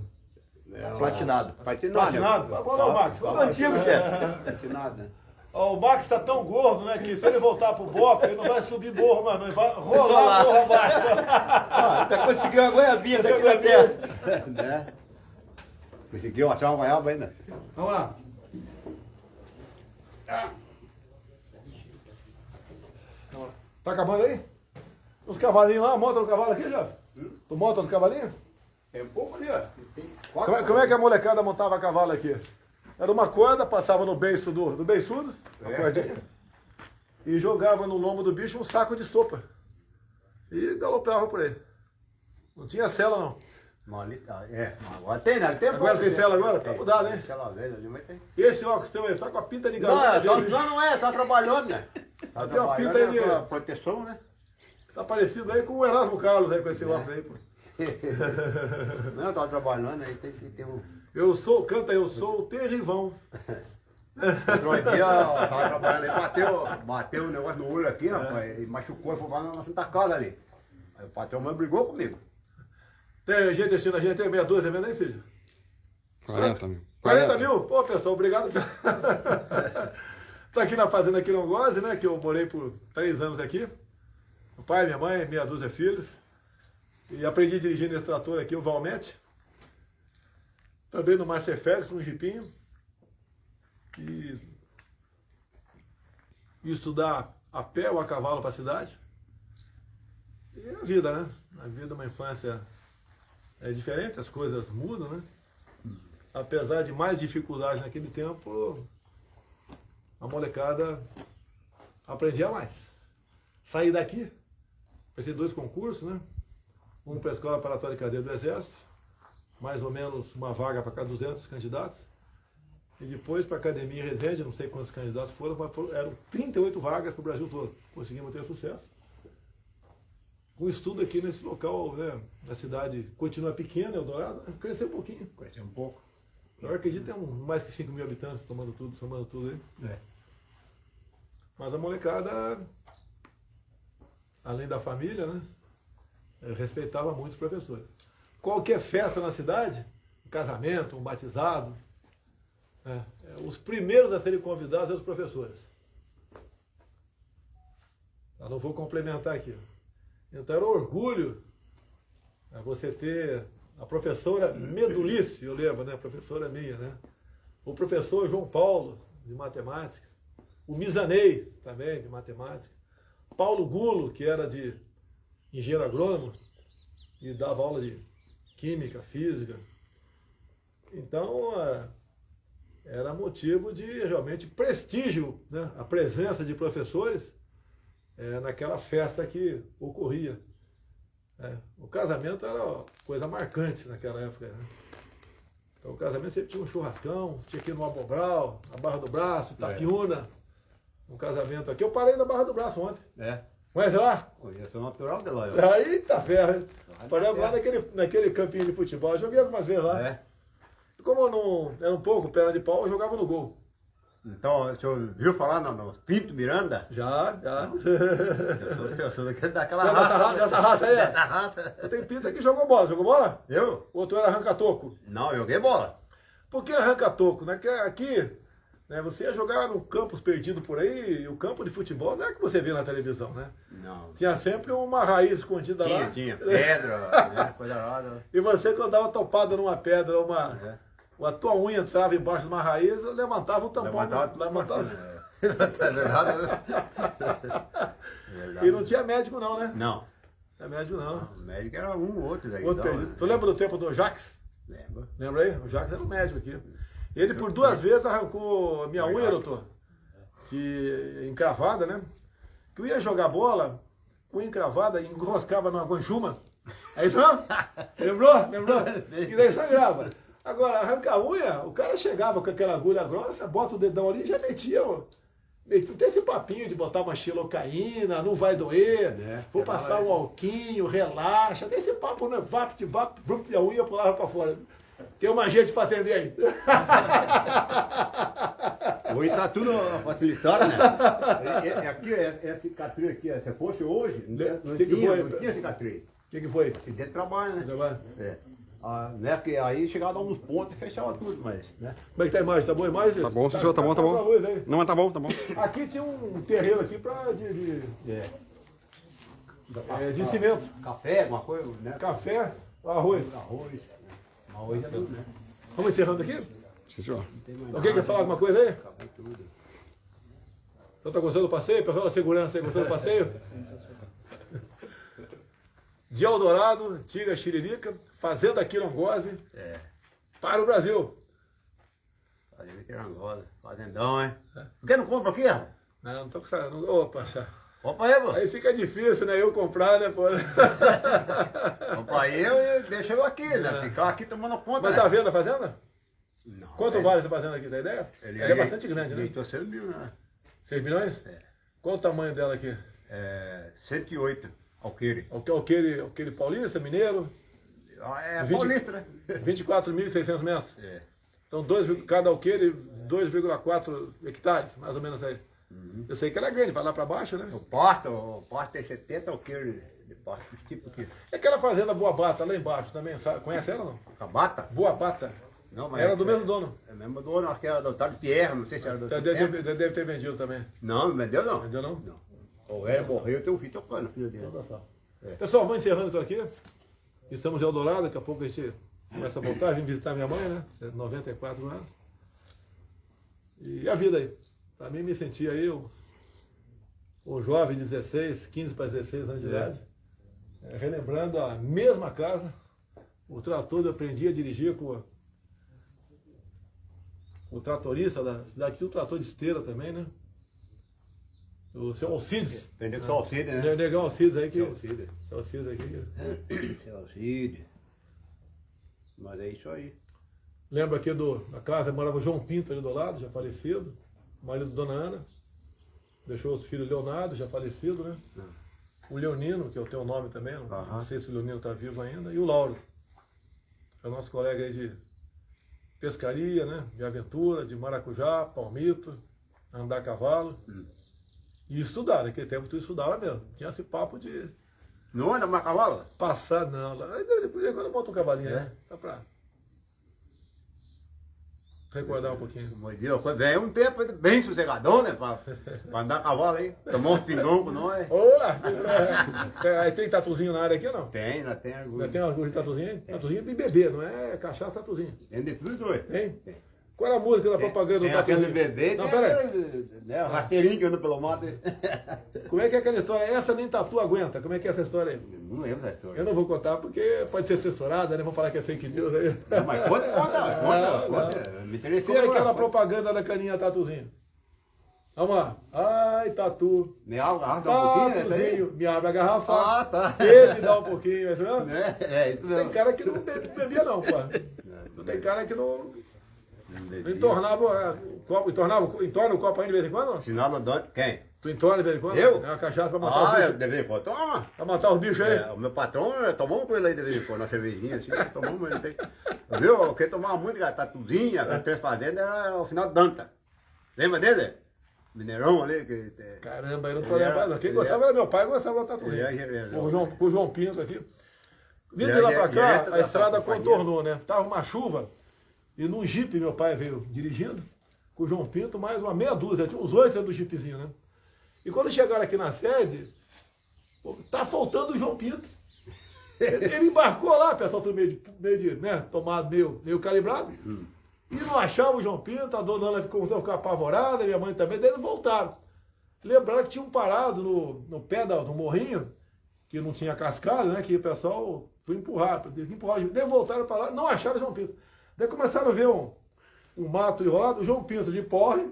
Platinado. Platinado. Platinado? Vamos lá, o Max. Tudo antigo, chefe. <laughs> Platinado, né? Ó, o Max tá tão gordo, né? Que se ele voltar pro Bop, ele não vai subir morro, mano. Ele vai rolar a morro abaixo. Ah, <laughs> tá conseguindo uma goiabinha daqui na terra. <laughs> né? Conseguiu achar uma vaiaba ainda? Vamos lá. Tá acabando aí? Os cavalinhos lá, monta no cavalo aqui, já? Tu monta os cavalinhos? É um pouco ali, ó. Tem Como é, como é que a molecada montava cavalo aqui? Era uma corda, passava no beiço do, do beiçudo, a É. cordinha, e jogava no lombo do bicho um saco de estopa. E galopava por aí. Não tinha cela não. Mas ali tá, é. Agora tem, né? Tem Agora tem cela agora? Tá Tem. mudado, hein? Tem Cela velha ali, mas tem. Esse óculos teu aí, tá com a pinta de Não, garoto. é, tá, não, não é, tá trabalhando, né? Tá Tem uma pinta aí de- é pra proteção, né? Tá parecido aí com o Erasmo Carlos aí, com esse óculos aí, pô. <laughs> Não, tá trabalhando, aí tem que ter um. Eu sou, canta, eu sou o terrivão. <laughs> Outro dia, ó, tava trabalhando aí, bateu, bateu um negócio no olho aqui, rapaz, e machucou e foi lá na Santa Casa ali. Aí o patrão meu brigou comigo. Tem gente assistindo a gente, tem meia dúzia vendo aí, Cid? 40 mil. 40 mil? Pô, pessoal, obrigado. <laughs> Tô aqui na fazenda aqui no Goze, né? Que eu morei por três anos aqui. Pai, minha mãe, meia dúzia de filhos. E aprendi dirigir nesse trator aqui, o Valmete. Também no Master Félix, um jipinho. E... estudar a pé ou a cavalo para a cidade. E a vida, né? A vida, uma infância é diferente, as coisas mudam, né? apesar de mais dificuldades naquele tempo, a molecada aprendia mais. Saí daqui, passei dois concursos, né? Um para a Escola Preparatória de Cadeia do Exército, mais ou menos uma vaga para cada 200 candidatos. E depois para a Academia em Resende, não sei quantos candidatos foram, mas foram, eram 38 vagas para o Brasil todo. Conseguimos ter sucesso. Com estudo aqui nesse local, né? A cidade continua pequena, Eldorado, cresceu um pouquinho. Conheci um pouco. Eu acredito que tem um, mais que 5 mil habitantes tomando tudo, somando tudo aí. É. Mas a molecada, além da família, né? eh, Respeitava muito os professores. Qualquer festa na cidade, um casamento, um batizado, né, eh, os primeiros a serem convidados eram os professores. Eu não vou complementar aqui. Então era um orgulho né, você ter a professora Medulice, eu lembro, né? A professora minha, né? O professor João Paulo, de matemática. O Misanei, também, de matemática. Paulo Gulo, que era de engenheiro agrônomo e dava aula de química, física. Então, é, era motivo de realmente prestígio, né? A presença de professores é, naquela festa que ocorria. É, o casamento era coisa marcante naquela época. Né? Então o casamento sempre tinha um churrascão, tinha que ir no Abobral, na Barra do Braço, Itapiúna. Um casamento aqui. Eu parei na Barra do Braço ontem. É. Conhece lá? Conheço o natural de lá. eu. Eita ferro! hein? Lá Paramos lá na naquele, naquele campinho de futebol. Eu joguei algumas vezes lá. É. Como eu não era um pouco perna de pau, eu jogava no gol. Então, o senhor viu falar no, no Pinto Miranda? Já, já. <laughs> Eu sou, eu sou daquele- daquela Dessa raça. raça- dessa raça aí, é? Dessa raça. Eu tenho pinta que jogou bola. Jogou bola? Eu? Ou tu era arranca-toco? Não, eu joguei bola. Por que arranca-toco? Né? Aqui, né, você ia jogar no campus perdido por aí, e o campo de futebol não é que você vê na televisão, né? Não. Tinha sempre uma raiz escondida Tinha, lá. tinha. <laughs> Pedra, né? Coisa lá. E você, quando dava topada numa pedra, uma, É. a tua unha entrava embaixo de uma raiz, levantava o tampão. Levantava tudo levantava. pra cima, é. <laughs> É verdade. É. E não tinha médico não, né? Não. Não é médico não. O médico era um ou outro daí. Outro então, né? Tu lembra do tempo do Jax? Lembra? Lembra aí? O Jax era um médico aqui. Ele por duas vezes arrancou minha unha, doutor. Que encravada, né? Que eu ia jogar bola, unha encravada, e enroscava numa guanjuma. É isso não? <laughs> Lembrou? Lembrou? E daí sangrava. Agora, arrancar a unha, o cara chegava com aquela agulha grossa, bota o dedão ali e já metia, ó. Não tem esse papinho de botar uma xilocaína, não vai doer, É, vou é passar um alquinho, relaxa. Tem esse papo, né? Vap, de vap, vup, e a unha pulava pra fora. Tem uma gente pra atender aí. <laughs> Hoje tá tudo facilitado, né? É, é, aqui, é, é cicatriz aqui, ó, se fosse hoje, não, não Que que tinha, foi? não tinha cicatriz. O que, que foi? Acidente de trabalho, né? Como É. Ah, né? Que aí chegava a dar uns pontos e fechava tudo, mas, né? é que tá a imagem? Tá boa a imagem? Tá bom, sim, senhor, tá bom, tá com a bom. luz aí. Não, mas tá bom, tá bom. Aqui tinha um terreiro aqui pra, de, de, É. é, de cimento. Café, alguma coisa, né? Café, arroz. Arroz. Arroz é tudo, né? Vamos encerrando aqui? Sim, senhor. Alguém quer falar alguma coisa aí? Acabou tudo. Você tá gostando do passeio? Pessoal da segurança gostando do passeio? <laughs> De Eldorado, Tiga Xiririca, Fazenda Quirongose, É. para o Brasil. Fazenda Quirangola. Fazendão, hein? Por que não compra aqui, rapaz? Não, não tô com essa... não- Opa, chá. Compra aí, pô. Aí fica difícil, né? Eu comprar, né, pô? <laughs> Compra aí e deixa eu aqui, né? Ficar aqui tomando conta, Mas né? tá vendo a fazenda? Não, Quanto é- vale essa fazenda aqui, tá ideia? Ele, Ela é bastante grande, né? Ele 6 mil, né? 6 milhões? É. Qual o tamanho dela aqui? É, 108 alqueire. Que- Aquele, aquele paulista, mineiro, Ah, É 20 paulista, né? <laughs> 24.600 metros. É. Então, dois, cada alqueire, 2,4 hectares, mais ou menos aí. Uhum. Eu sei que ela é grande, vai lá para baixo, né? O pasto, o pasto tem 70 alqueires de pasto. Esse tipo aqui. É aquela fazenda Boa Bata, lá embaixo também, sabe? Conhece ela ou não? Cabata? Boa Bata. Não, mas Era do é- mesmo dono. É mesmo dono, acho que era do Otávio Pierre, não sei se era do Deve, Otávio deve, Pierre. deve ter vendido também. Não, não vendeu não. Vendeu não? Não. O velho morreu, tem um filho tocando, filho dele. É. Pessoal, vamos encerrando isso aqui. Estamos em Eldorado, daqui a pouco a gente começa a voltar. Vim visitar minha mãe, né? 94 anos. E a vida aí. Mim, me sentir aí um, jovem de 16, 15 para 16 anos de idade. É, relembrando a mesma casa. O trator eu aprendi a dirigir com o tratorista da cidade. Tinha um trator de esteira também, né? O seu Alcides. Aprendeu com o Alcide, O né? negão Alcides aí que... Seu Alcide. Seu Alcides aqui que... Seu Alcide. Mas é isso aí. Lembro aqui do, da casa, morava o João Pinto ali do lado, já falecido, marido da Dona Ana. Deixou os filhos Leonardo, já falecido, né? O Leonino, que tenho o nome também, não, não sei se o Leonino está vivo ainda, e o Lauro, que é o nosso colega aí de pescaria, né? De aventura, de maracujá, palmito, andar a cavalo. Hum. E estudar, naquele tempo tu estudava mesmo. Tinha esse papo de Não anda mais cavalo? passar, não. Depois agora bota um cavalinho, É? né? Só pra recordar um pouquinho. Vem um tempo bem sossegadão, né? Pra, pra andar a cavalo aí. Tomar uns pingão com nós. Olá! É, Aí tem tatuzinho na área aqui ou não? Tem, ainda tem orgulho. tem algum tatuzinho aí? Tatuzinho de bebê, não é cachaça tatuzinho. Tem de tudo dois. Tem? Tem. Qual era a música da propaganda do Tem aquele bebê, Não, pera aí. né, o rasteirinho que anda pelo mato. <laughs> Como é que é aquela história? Essa nem tatu aguenta. Como é que é essa história aí? Não lembro da história. Eu não vou contar porque pode ser censurada, né? Vamos falar que é fake news aí. Não, mas conta, conta, <laughs> Não, conta, conta. Me interessei Como é que agora. era a propaganda da caninha tatuzinho? Vamos lá. Ai, tatu. Me agarra um pouquinho, né? Me abre a garrafa. Ah, tá. Ele dá um pouquinho, é isso mesmo? <laughs> É, é isso mesmo. Tem cara que não bebia não, pô. Não Tem cara que não. Entornava é, o copo, entornava, entorna o copo aí de vez em quando? não? Sinal andante, quem? Tu entorna de vez em quando? Eu? É uma cachaça pra matar Ah, eu os bichos. de vez em quando. Toma. Pra matar os bichos aí. É, o meu patrão eh, tomamos com ele aí de vez em quando, na cervejinha assim, <laughs> tomamos ele tem. Viu? Quem tomava muito tatuzinha, as três fazendas, era o final de Danta. Lembra dele? Mineirão ali, que. Caramba, eu não tô lembrado. não. Quem gostava era meu pai, gostava da gerente. O João, o João Pinto aqui. Vindo de lá pra cá, a estrada contornou, né? Tava uma chuva e num jipe meu pai veio dirigindo, com o João Pinto, mais uma meia dúzia, tinha uns oito dentro do jipezinho, né? E quando chegaram aqui na sede, pô, tá faltando o João Pinto. <laughs> Ele embarcou lá, pessoal, tudo meio de, meio de né, tomado, meio, meio calibrado. E não achava o João Pinto, a dona Ana ficou, ficar apavorada, minha mãe também, daí eles voltaram. Lembraram que tinham parado no, no pé da- do morrinho, que não tinha cascalho, né? Que o pessoal foi empurrar, teve empurrar. Daí voltaram para lá, não acharam o João Pinto. Daí começaram a ver um, um mato enrolado, o João Pinto de porre,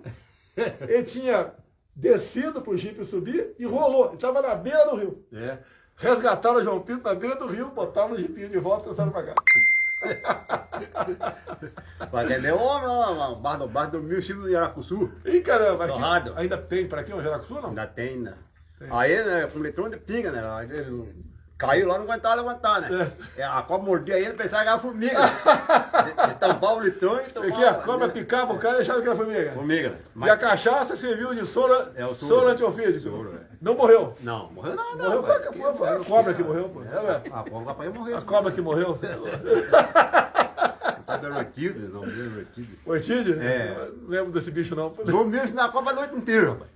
<laughs> ele tinha descido pro jipe subir e rolou. Ele estava na beira do rio. É. Resgataram o João Pinto na beira do rio, botaram o jipinho de volta e trouxeram para cá. <laughs> Vai atender homem lá, bar do bar do Mil Chico do Yaracuçu. Ih, caramba, aqui, ainda tem para aqui um Jaracuçu, não? Ainda tem, né? Aí, né, com de pinga, né? Aí ele caiu lá, não aguentava levantar, né? É. A cobra mordia ele, pensava que era formiga. Ele- tampava o litrão e tomava. Aqui a cobra picava o cara e achava que era formiga. Formiga, né? E a cachaça serviu de soro, É o soro. soro antiofídico. Soro, é. Não morreu. Não, morreu não, não. Morreu foi, foi, foi a cobra que morreu, pô. É. A cobra capaz de morrer. A cobra que morreu. <laughs> Tá derretido, não, derretido. Ortídeo? É. Não lembro desse bicho não. Dormiu na cobra a noite inteira, rapaz.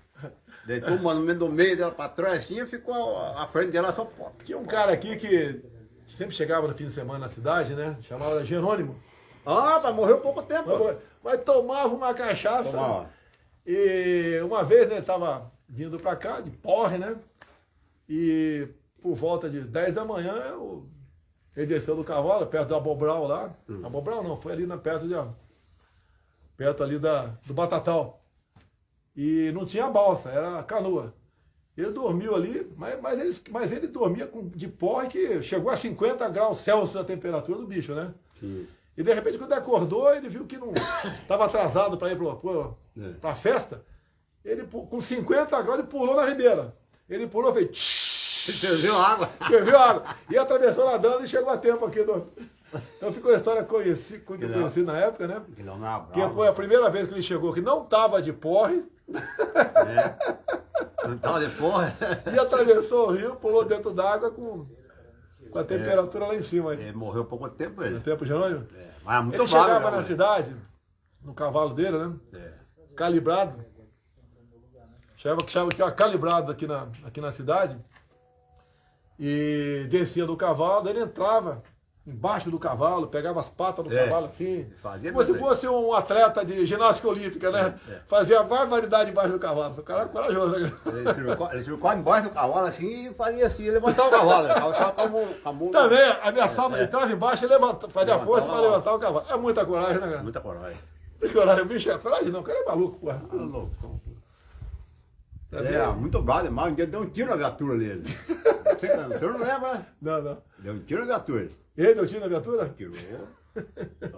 Deitou mano, no meio do meio dela pra trás assim e ficou a, frente dela só pó. Tinha um cara aqui que sempre chegava no fim de semana na cidade, né? Chamava Jerônimo. Ah, mas morreu pouco tempo. Mas, mas tomava uma cachaça. Tomava. E uma vez, né, ele tava vindo pra cá, de porre, né? E por volta de 10 da manhã, eu, ele desceu do cavalo, perto do Abobral lá. Abobral não, foi ali na, perto, de, perto ali da, do Batatal. E não tinha balsa, era canoa. Ele dormiu ali, mas, mas, ele, mas ele dormia com, de porre que chegou a 50 graus Celsius a temperatura do bicho, né? Sim. E de repente, quando ele acordou, ele viu que não estava atrasado para ir para a É. festa. Ele, com 50 graus, ele pulou na ribeira. Ele pulou, fez. tsh, Ferveu água. Ferveu água. E atravessou nadando e chegou a tempo aqui. No... Então ficou a história conheci, conheci na época, né? Que foi a primeira vez que ele chegou, que não estava de porre, né? Não tava de porra. e atravessou o rio, pulou dentro d'água com, com a temperatura lá em cima. aí. Ele morreu pouco tempo No ele. tempo, Jerônimo? É, Mas é muito Ele chegava né, na cidade, no cavalo dele, né? É. calibrado. Chegava, chegava aqui, ó, calibrado aqui na, aqui na cidade. E descia do cavalo, ele entrava embaixo do cavalo, pegava as patas do É. cavalo assim. Fazia Como se fosse um atleta de ginástica olímpica, né? É, é. Fazia barbaridade embaixo do cavalo. O cara é corajoso, né? Ele tirou, ele tirou embaixo do cavalo assim e fazia assim, levantava o cavalo. Ele tava com a mão- Também ameaçava, ele entrava embaixo e levantava, fazia Levantava força para levantar o cavalo. É muita coragem, né, cara? Muita coragem. Muita coragem. Bicho é coragem, não. O cara é maluco, porra. Ah, louco. Tá É, muito bravo demais. Um dia deu um tiro na viatura dele. <laughs> Você, o senhor não lembra, né? Não, não. Deu um tiro na viatura. Ele deu tiro na viatura? Tirou.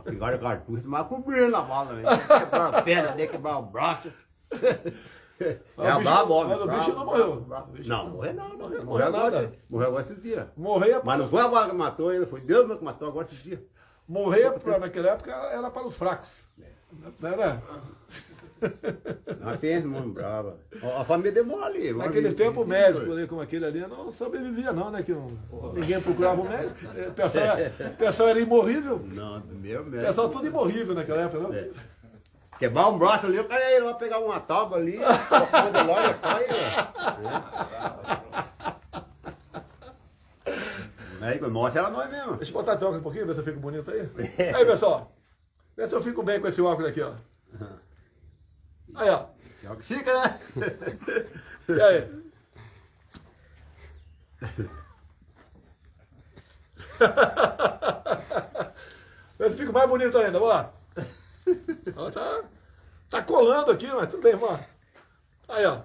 Pegaram o cartucho, mas cobrindo a bala, velho. Quebraram a perna dele, quebraram <laughs> o braço. É brabo, homem. mas o bicho não morreu. Não, morreu não, morreu. Morreu Morreu agora, nada. morreu agora esses dias. Morrer, Mas não foi a bala que matou ele, foi Deus mesmo que matou agora esses dias. morrer naquela época era para os fracos. Não era? Pensa, mano, brava. A família demora ali. Naquele tempo o médico ali, como aquele ali, não sobrevivia não, né? Que ninguém procurava o médico. <laughs> O pessoal, era- o pessoal era imorrível. Não, meu O mesmo. pessoal tudo imorrível naquela época, não? É. Quebrar um braço ali, o cara ia lá pegar uma tábua ali, tocando lá e sai. Aí, mostra ela nós mesmo. Deixa eu botar a óculos um pouquinho, ver se eu fico bonito aí. <laughs> Aí, pessoal. Vê se eu fico bem com esse óculos aqui, ó. Aí, ó. É o que fica, né? E aí? Se fica mais bonito ainda, vamos lá. Tá, tá colando aqui, mas tudo bem, vamos lá. Aí, ó.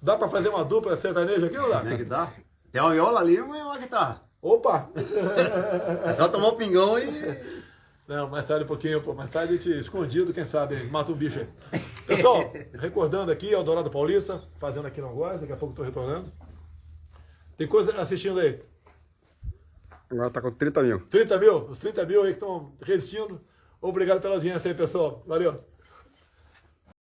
Dá pra fazer uma dupla sertaneja aqui ou não Como é dá? que tá? Tem uma viola ali e uma guitarra. Opa! É só tomar um pingão e. Não, mais tarde um pouquinho, pô, mais tarde a gente escondido, quem sabe, mata um bicho aí. Pessoal, <laughs> recordando aqui, Eldorado Paulista, fazendo aqui não gosta, daqui a pouco estou retornando. Tem coisa assistindo aí. Agora tá com 30 mil. 30 mil, os 30 mil aí que estão resistindo. Obrigado pela audiência aí, pessoal. Valeu.